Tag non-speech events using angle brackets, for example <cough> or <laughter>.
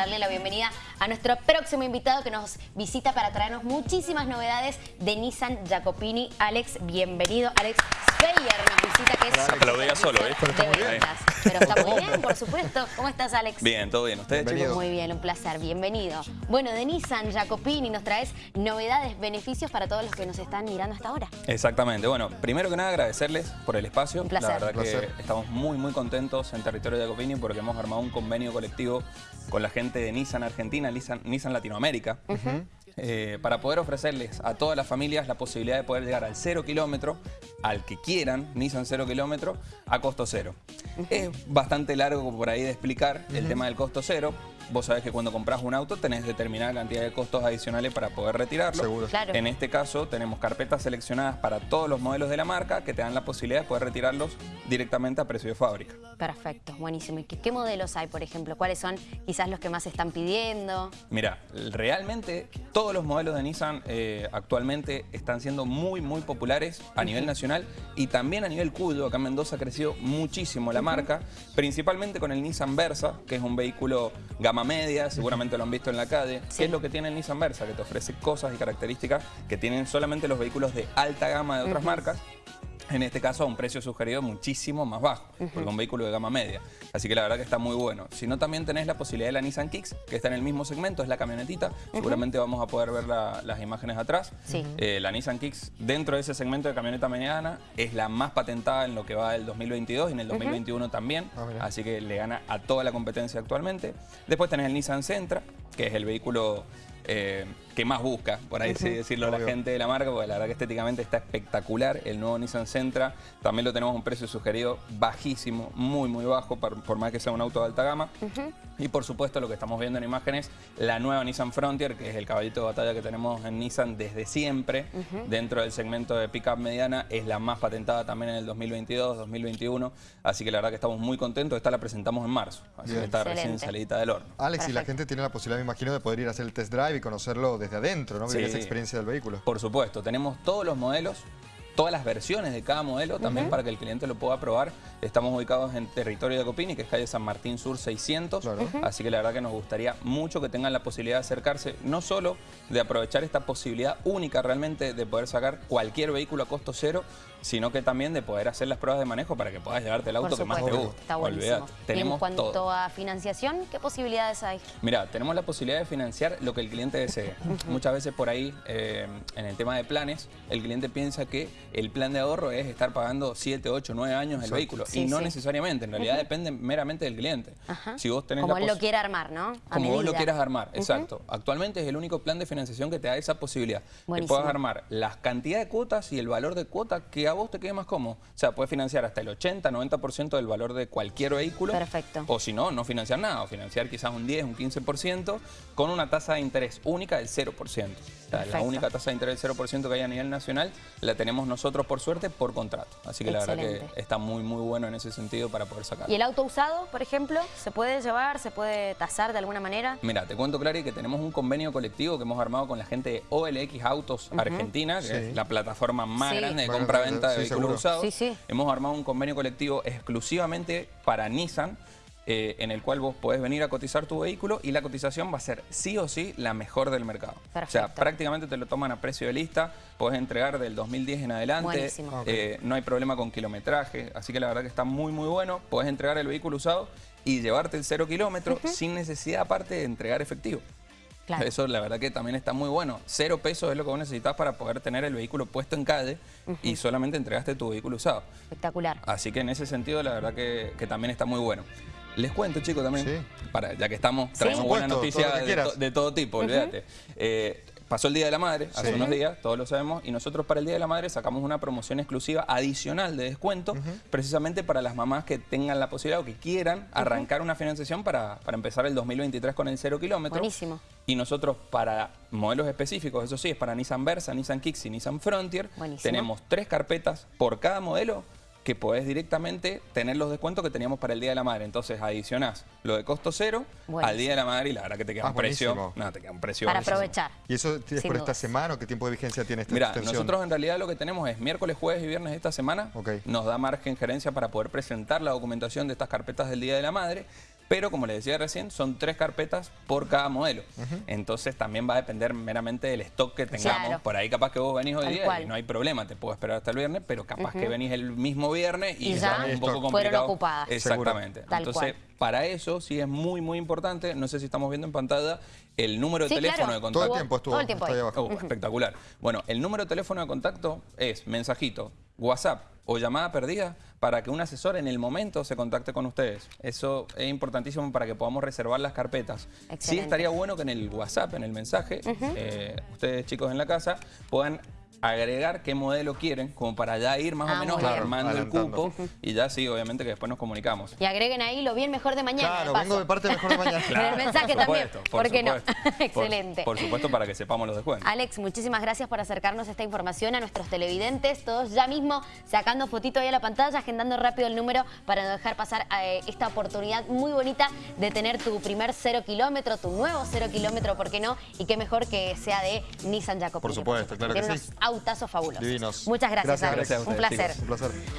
darle la bienvenida a nuestro próximo invitado que nos visita para traernos muchísimas novedades de Nissan Jacopini. Alex, bienvenido. Alex Speyer nos visita, que es... Diga solo, ¿eh? Pero está muy bien. Pero está muy bien, por supuesto. ¿Cómo estás, Alex? Bien, todo bien. ¿Ustedes, chicos? Muy bien, un placer. Bienvenido. Bueno, de Nissan Jacopini nos traes novedades, beneficios para todos los que nos están mirando hasta ahora. Exactamente. Bueno, primero que nada agradecerles por el espacio. Un placer. La verdad Un placer. que estamos muy, muy contentos en territorio de Jacopini porque hemos armado un convenio colectivo con la gente de Nissan Argentina, Nissan, Nissan Latinoamérica, eh, para poder ofrecerles a todas las familias la posibilidad de poder llegar al cero kilómetro, al que quieran, Nissan cero kilómetro, a costo cero. Es bastante largo por ahí de explicar el tema del costo cero. Vos sabés que cuando compras un auto tenés determinada cantidad de costos adicionales para poder retirarlo. Seguro. Claro. En este caso tenemos carpetas seleccionadas para todos los modelos de la marca que te dan la posibilidad de poder retirarlos directamente a precio de fábrica. Perfecto, buenísimo. ¿Y qué, qué modelos hay, por ejemplo? ¿Cuáles son quizás los que más están pidiendo? Mira, realmente todos los modelos de Nissan eh, actualmente están siendo muy, muy populares a nivel nacional y también a nivel Cuyo. Acá en Mendoza ha crecido muchísimo la marca, principalmente con el Nissan Versa, que es un vehículo gama media, seguramente lo han visto en la calle. Sí. ¿Qué es lo que tiene el Nissan Versa? Que te ofrece cosas y características que tienen solamente los vehículos de alta gama de otras marcas. En este caso a un precio sugerido muchísimo más bajo, porque es un vehículo de gama media. Así que la verdad que está muy bueno. Si no, también tenés la posibilidad de la Nissan Kicks, que está en el mismo segmento, es la camionetita. Seguramente vamos a poder ver la- las imágenes atrás. Sí. Eh, la Nissan Kicks, dentro de ese segmento de camioneta mediana, es la más patentada en lo que va del 2022 y en el 2021 también. Ah. Así que le gana a toda la competencia actualmente. Después tenés el Nissan Sentra, que es el vehículo eh, que más busca, por ahí sí decirlo, la gente de la marca, porque la verdad que estéticamente está espectacular. El nuevo Nissan Sentra también lo tenemos a un precio sugerido bajísimo, muy, muy bajo, por, por más que sea un auto de alta gama. Y por supuesto, lo que estamos viendo en imágenes, la nueva Nissan Frontier, que es el caballito de batalla que tenemos en Nissan desde siempre, dentro del segmento de pickup mediana, es la más patentada también en el 2022, 2021. Así que la verdad que estamos muy contentos. Esta la presentamos en marzo, así Bien. que está recién salidita del horno. Alex, y la gente tiene la posibilidad, me imagino, de poder ir a hacer el test drive y conocerlo desde adentro, ¿no? Vivir Sí. esa experiencia del vehículo. Por supuesto, tenemos todos los modelos, todas las versiones de cada modelo también para que el cliente lo pueda probar. Estamos ubicados en territorio de Copini, que es calle San Martín Sur 600. Claro. Ujú. Así que la verdad que nos gustaría mucho que tengan la posibilidad de acercarse, no solo de aprovechar esta posibilidad única realmente de poder sacar cualquier vehículo a costo cero, sino que también de poder hacer las pruebas de manejo para que puedas llevarte el auto que más te guste. Está buenísimo. Olvídate, y en tenemos cuanto todo. a financiación, ¿qué posibilidades hay? Mira, tenemos la posibilidad de financiar lo que el cliente desee. Muchas veces por ahí, eh, en el tema de planes, el cliente piensa que el plan de ahorro es estar pagando 7, 8, 9 años el Exacto. vehículo. Sí, y no sí. necesariamente, en realidad depende meramente del cliente. Ajá. Si vos tenés Como la él lo quiere armar, ¿no? A como vos lo quieras armar, exacto. Actualmente es el único plan de financiación que te da esa posibilidad. Que Buenísimo. puedas armar la cantidad de cuotas y el valor de cuota que a vos te quede más cómodo. O sea, puedes financiar hasta el 80, 90% del valor de cualquier vehículo. Perfecto. O si no, no financiar nada, o financiar quizás un 10, un 15%, con una tasa de interés única del 0%. Sea, la única tasa de interés del 0% que hay a nivel nacional la tenemos nosotros por suerte por contrato. Así que la verdad que está muy, muy bueno en ese sentido para poder sacar. ¿Y el auto usado, por ejemplo, se puede llevar, se puede tasar de alguna manera? Mira, te cuento, Clary, que tenemos un convenio colectivo que hemos armado con la gente de OLX Autos Argentina, que Sí. es la plataforma más Sí. grande de compra-venta de vehículos seguro. usados. Sí, sí. Hemos armado un convenio colectivo exclusivamente para Nissan, eh, en el cual vos podés venir a cotizar tu vehículo y la cotización va a ser sí o sí la mejor del mercado. O sea, prácticamente te lo toman a precio de lista, podés entregar del 2010 en adelante, eh, no hay problema con kilometraje, así que la verdad que está muy muy bueno, podés entregar el vehículo usado y llevarte el cero kilómetro sin necesidad aparte de entregar efectivo. Claro. Eso la verdad que también está muy bueno. Cero pesos es lo que vos necesitas para poder tener el vehículo puesto en calle y solamente entregaste tu vehículo usado. Espectacular. Así que en ese sentido la verdad que, que también está muy bueno. Les cuento, chicos, también, Sí. para, ya que estamos, traemos buenas todo noticias de, quieras. to- de todo tipo, olvídate. Eh, pasó el Día de la Madre, hace Sí. unos días, todos lo sabemos, y nosotros para el Día de la Madre sacamos una promoción exclusiva adicional de descuento, precisamente para las mamás que tengan la posibilidad o que quieran arrancar una financiación para, para empezar el 2023 con el cero kilómetro. Buenísimo. Y nosotros para modelos específicos, eso sí, es para Nissan Versa, Nissan Kicks y Nissan Frontier, Buenísimo. tenemos tres carpetas por cada modelo que podés directamente tener los descuentos que teníamos para el Día de la Madre. Entonces adicionás lo de costo cero Buenísimo. al Día de la Madre y la verdad que te queda Ah, un precio. No, te queda un precio. Para buenísimo. aprovechar. ¿Y eso es Sin por esta semana o qué tiempo de vigencia tiene esta Mira, extensión? nosotros en realidad lo que tenemos es miércoles, jueves y viernes de esta semana. Nos da margen gerencia para poder presentar la documentación de estas carpetas del Día de la Madre. Pero como les decía recién, son tres carpetas por cada modelo. Entonces también va a depender meramente del stock que tengamos. Claro. Por ahí capaz que vos venís hoy Tal día cual. y no hay problema, te puedo esperar hasta el viernes, pero capaz que venís el mismo viernes y, Y ya un poco fueron complicado. ocupadas. Exactamente. Tal Entonces, cual. para eso sí es muy, muy importante, no sé si estamos viendo en pantalla, el número de Sí, teléfono claro. de Todo el contacto. tiempo estuvo, Todo el tiempo está ahí ahí. abajo. Oh, espectacular. Bueno, el número de teléfono de contacto es mensajito, WhatsApp o llamada perdida para que un asesor en el momento se contacte con ustedes. Eso es importantísimo para que podamos reservar las carpetas. Sí estaría bueno que en el WhatsApp, en el mensaje, eh, ustedes chicos en la casa puedan agregar qué modelo quieren, como para ya ir más Ah, o menos muy bien. armando el cupo y ya sí, obviamente que después nos comunicamos. Y agreguen ahí lo bien mejor de mañana. Claro, de vengo de parte de mejor de mañana. <laughs> En el mensaje por también, supuesto, ¿por qué no? supuesto. <laughs> Por- Excelente. Por, supuesto, para que sepamos los descuentos. Alex, muchísimas gracias por acercarnos esta información a nuestros televidentes, todos ya mismo sacando fotito ahí a la pantalla, agendando rápido el número para no dejar pasar eh, esta oportunidad muy bonita de tener tu primer cero kilómetro, tu nuevo cero kilómetro, ¿por qué no? Y qué mejor que sea de Nissan Jacopini. Por supuesto, claro que sí. Fabulosos. Divinos. Gracias, Gracias, gracias a Un placer. chicos. Un placer.